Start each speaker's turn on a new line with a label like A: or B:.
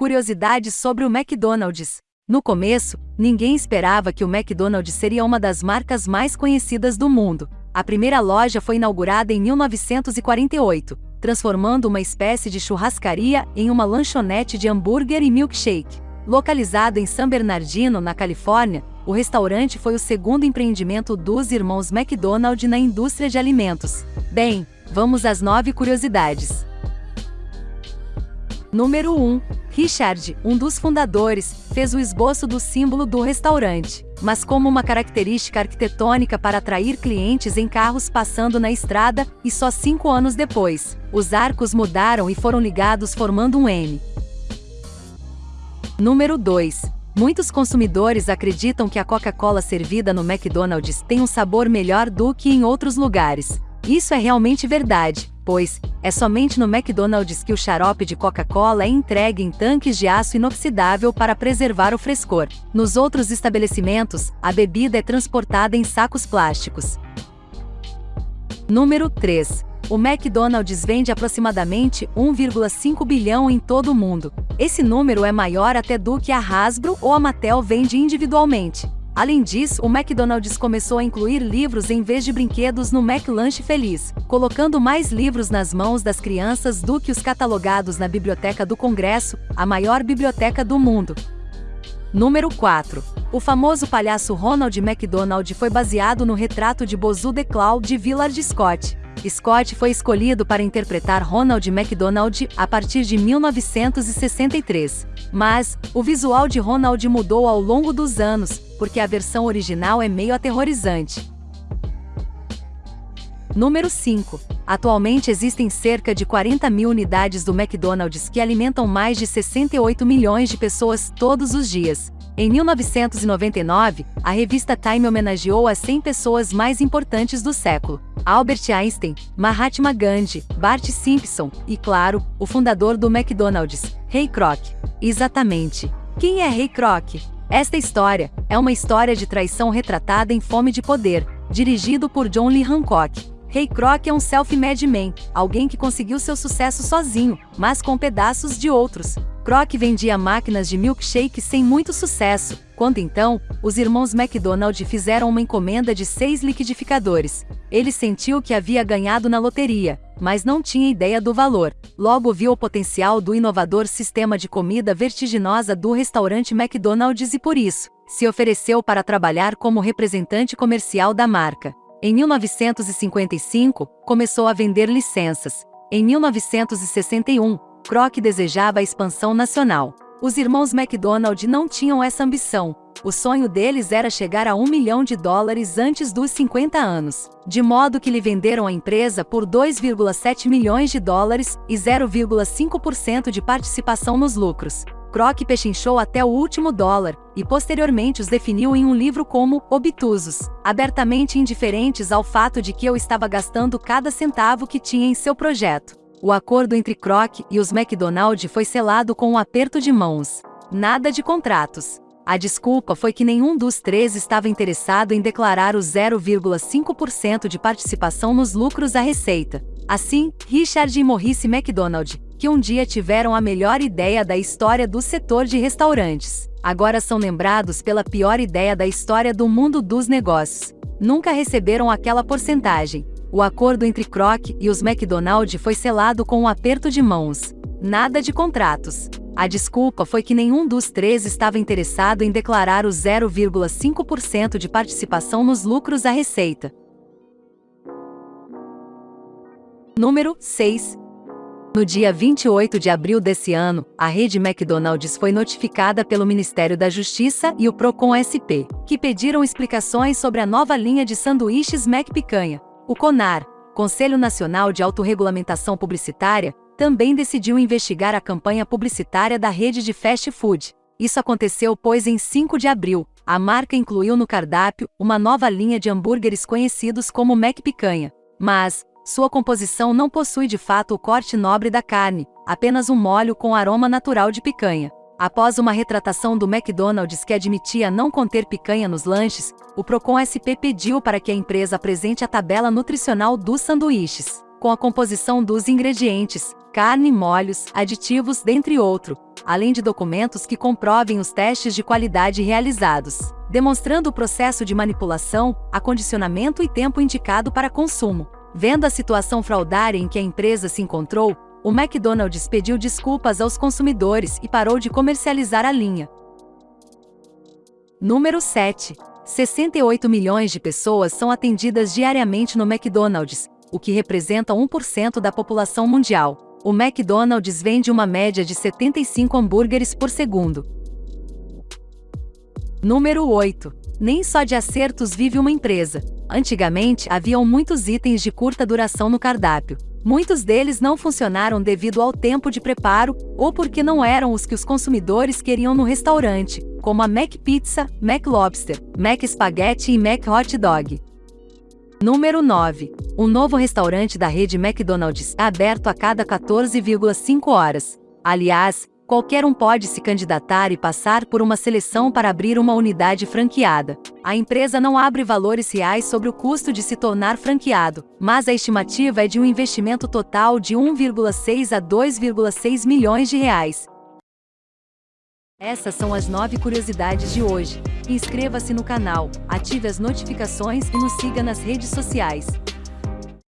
A: Curiosidades sobre o McDonald's. No começo, ninguém esperava que o McDonald's seria uma das marcas mais conhecidas do mundo. A primeira loja foi inaugurada em 1948, transformando uma espécie de churrascaria em uma lanchonete de hambúrguer e milkshake. Localizado em San Bernardino, na Califórnia, o restaurante foi o segundo empreendimento dos irmãos McDonald na indústria de alimentos. Bem, vamos às nove curiosidades. Número 1. Richard, um dos fundadores, fez o esboço do símbolo do restaurante, mas como uma característica arquitetônica para atrair clientes em carros passando na estrada, e só cinco anos depois, os arcos mudaram e foram ligados formando um M. Número 2. Muitos consumidores acreditam que a Coca-Cola servida no McDonald's tem um sabor melhor do que em outros lugares. Isso é realmente verdade, pois é somente no McDonald's que o xarope de Coca-Cola é entregue em tanques de aço inoxidável para preservar o frescor. Nos outros estabelecimentos, a bebida é transportada em sacos plásticos. Número 3. O McDonald's vende aproximadamente 1,5 bilhão em todo o mundo. Esse número é maior até do que a Hasbro ou a Mattel vende individualmente. Além disso, o McDonald's começou a incluir livros em vez de brinquedos no McLanche Feliz, colocando mais livros nas mãos das crianças do que os catalogados na Biblioteca do Congresso, a maior biblioteca do mundo. Número 4. O famoso palhaço Ronald McDonald foi baseado no retrato de Bozu de Cloud de Villard Scott. Scott foi escolhido para interpretar Ronald McDonald a partir de 1963. Mas, o visual de Ronald mudou ao longo dos anos, porque a versão original é meio aterrorizante. Número 5. Atualmente existem cerca de 40 mil unidades do McDonald's que alimentam mais de 68 milhões de pessoas todos os dias. Em 1999, a revista Time homenageou as 100 pessoas mais importantes do século. Albert Einstein, Mahatma Gandhi, Bart Simpson e, claro, o fundador do McDonald's, Ray Kroc. Exatamente. Quem é Ray Kroc? Esta história é uma história de traição retratada em Fome de Poder, dirigido por John Lee Hancock. Ray Kroc é um self-made man, alguém que conseguiu seu sucesso sozinho, mas com pedaços de outros. Kroc vendia máquinas de milkshake sem muito sucesso, quando então, os irmãos McDonald fizeram uma encomenda de seis liquidificadores. Ele sentiu que havia ganhado na loteria, mas não tinha ideia do valor. Logo viu o potencial do inovador sistema de comida vertiginosa do restaurante McDonald's e por isso, se ofereceu para trabalhar como representante comercial da marca. Em 1955, começou a vender licenças. Em 1961, Kroc desejava a expansão nacional. Os irmãos McDonald não tinham essa ambição. O sonho deles era chegar a um milhão de dólares antes dos 50 anos, de modo que lhe venderam a empresa por 2,7 milhões de dólares e 0,5% de participação nos lucros. Kroc pechinchou até o último dólar, e posteriormente os definiu em um livro como obtusos, abertamente indiferentes ao fato de que eu estava gastando cada centavo que tinha em seu projeto. O acordo entre Kroc e os McDonald foi selado com um aperto de mãos. Nada de contratos. A desculpa foi que nenhum dos três estava interessado em declarar o 0,5% de participação nos lucros à receita. Assim, Richard e Maurice McDonald, que um dia tiveram a melhor ideia da história do setor de restaurantes. Agora são lembrados pela pior ideia da história do mundo dos negócios. Nunca receberam aquela porcentagem. O acordo entre Kroc e os McDonald foi selado com um aperto de mãos. Nada de contratos. A desculpa foi que nenhum dos três estava interessado em declarar o 0,5% de participação nos lucros à receita. Número 6. No dia 28 de abril desse ano, a rede McDonald's foi notificada pelo Ministério da Justiça e o Procon SP, que pediram explicações sobre a nova linha de sanduíches McPicanha. O CONAR, Conselho Nacional de Autorregulamentação Publicitária, também decidiu investigar a campanha publicitária da rede de fast food. Isso aconteceu pois em 5 de abril, a marca incluiu no cardápio uma nova linha de hambúrgueres conhecidos como McPicanha. Mas, sua composição não possui de fato o corte nobre da carne, apenas um molho com aroma natural de picanha. Após uma retratação do McDonald's que admitia não conter picanha nos lanches, o Procon SP pediu para que a empresa apresente a tabela nutricional dos sanduíches. com a composição dos ingredientes, carne, molhos, aditivos, dentre outros, além de documentos que comprovem os testes de qualidade realizados, demonstrando o processo de manipulação, acondicionamento e tempo indicado para consumo. Vendo a situação fraudária em que a empresa se encontrou, o McDonald's pediu desculpas aos consumidores e parou de comercializar a linha. Número 7. 68 milhões de pessoas são atendidas diariamente no McDonald's, o que representa 1% da população mundial. O McDonald's vende uma média de 75 hambúrgueres por segundo. Número 8. Nem só de acertos vive uma empresa. Antigamente, haviam muitos itens de curta duração no cardápio. Muitos deles não funcionaram devido ao tempo de preparo ou porque não eram os que os consumidores queriam no restaurante, como a Mac Pizza, Mac Lobster, Mac Spaghetti e Mac Hot Dog. Número 9. Um novo restaurante da rede McDonald's é aberto a cada 14,5 horas. Aliás, qualquer um pode se candidatar e passar por uma seleção para abrir uma unidade franqueada. A empresa não abre valores reais sobre o custo de se tornar franqueado, mas a estimativa é de um investimento total de 1,6 a 2,6 milhões de reais. Essas são as 9 curiosidades de hoje. Inscreva-se no canal, ative as notificações e nos siga nas redes sociais.